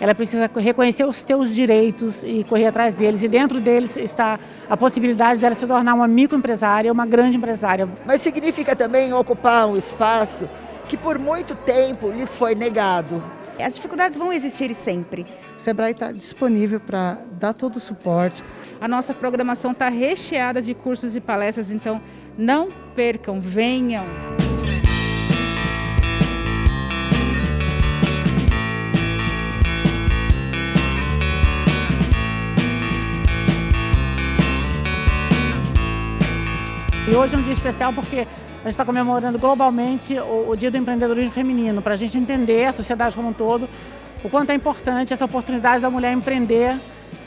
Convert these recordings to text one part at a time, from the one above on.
ela precisa reconhecer os seus direitos e correr atrás deles. E dentro deles está a possibilidade dela se tornar uma microempresária, uma grande empresária. Mas significa também ocupar um espaço que por muito tempo lhes foi negado. As dificuldades vão existir sempre. O Sebrae está disponível para dar todo o suporte. A nossa programação está recheada de cursos e palestras, então não percam, venham. E hoje é um dia especial porque a gente está comemorando globalmente o, o, Dia do Empreendedorismo Feminino, para a gente entender a sociedade como um todo, o quanto é importante essa oportunidade da mulher empreender,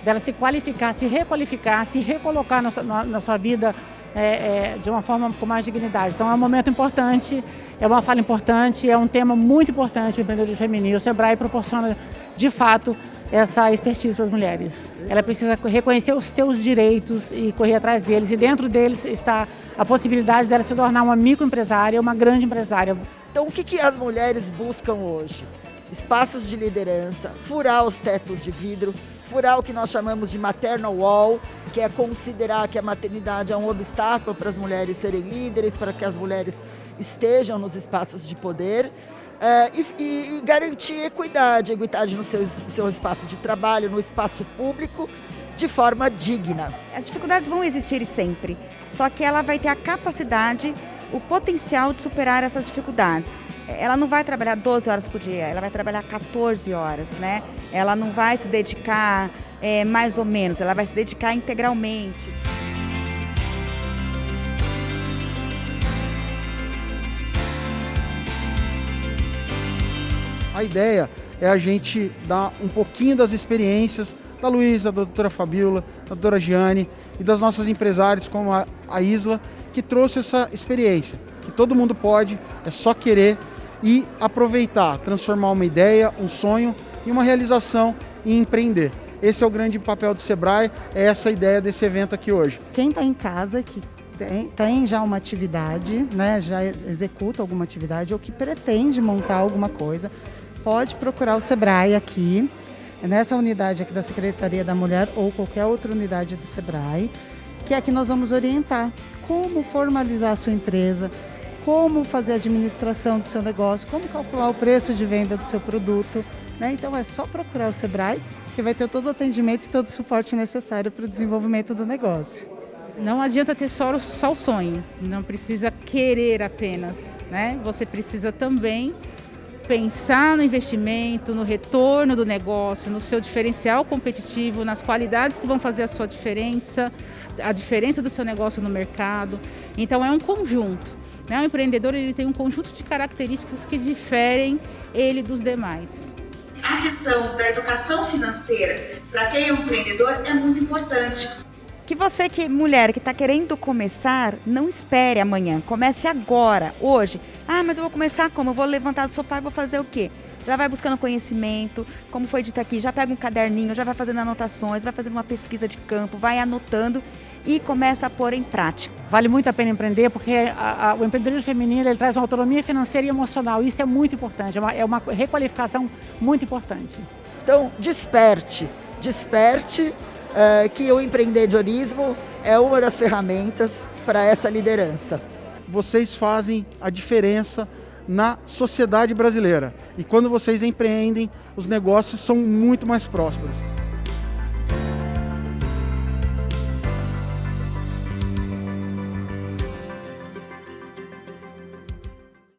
dela se qualificar, se requalificar, se recolocar na sua, na, na sua vida é, é, de uma forma com mais dignidade. Então é um momento importante, é uma fala importante, é um tema muito importante o empreendedorismo feminino. O Sebrae proporciona, de fato, essa expertise para as mulheres. Ela precisa reconhecer os seus direitos e correr atrás deles. E dentro deles está a possibilidade dela se tornar uma microempresária, uma grande empresária. Então o que, que as mulheres buscam hoje? Espaços de liderança, furar os tetos de vidro, furar o que nós chamamos de maternal wall, que é considerar que a maternidade é um obstáculo para as mulheres serem líderes, para que as mulheres estejam nos espaços de poder. Uh, e, e, garantir equidade, equidade no seu, seu espaço de trabalho, no espaço público, de forma digna. As dificuldades vão existir sempre, só que ela vai ter a capacidade, o potencial de superar essas dificuldades. Ela não vai trabalhar 12 horas por dia, ela vai trabalhar 14 horas, né? Ela não vai se dedicar é, mais ou menos, ela vai se dedicar integralmente. A ideia é a gente dar um pouquinho das experiências da Luísa, da doutora Fabiola, da doutora Giane e das nossas empresárias como a, a Isla, que trouxe essa experiência, que todo mundo pode, é só querer e aproveitar, transformar uma ideia, um sonho em uma realização e empreender. Esse é o grande papel do Sebrae, é essa ideia desse evento aqui hoje. Quem está em casa, que tem, tem, já uma atividade, né, já executa alguma atividade ou que pretende montar alguma coisa, pode procurar o Sebrae aqui, nessa unidade aqui da Secretaria da Mulher ou qualquer outra unidade do Sebrae, que é que nós vamos orientar como formalizar a sua empresa, como fazer a administração do seu negócio, como calcular o preço de venda do seu produto. Né? Então é só procurar o Sebrae que vai ter todo o atendimento e todo o suporte necessário para o desenvolvimento do negócio. Não adianta ter só, só o sonho, não precisa querer apenas, né? Você precisa também pensar no investimento, no retorno do negócio, no seu diferencial competitivo, nas qualidades que vão fazer a sua diferença, a diferença do seu negócio no mercado. Então é um conjunto. Né? O empreendedor ele tem um conjunto de características que diferem ele dos demais. A questão da educação financeira para quem é um empreendedor é muito importante. Que você que mulher que está querendo começar, não espere amanhã, comece agora, hoje. Ah, mas eu vou começar como? Eu vou levantar do sofá e vou fazer o quê? Já vai buscando conhecimento, como foi dito aqui, já pega um caderninho, já vai fazendo anotações, vai fazendo uma pesquisa de campo, vai anotando e começa a pôr em prática. Vale muito a pena empreender porque a, a, o empreendedorismo feminino ele traz uma autonomia financeira e emocional. Isso é muito importante, é uma, é uma requalificação muito importante. Então, desperte, desperte uh, que o empreendedorismo é uma das ferramentas para essa liderança. Vocês fazem a diferença na sociedade brasileira. E quando vocês empreendem, os negócios são muito mais prósperos.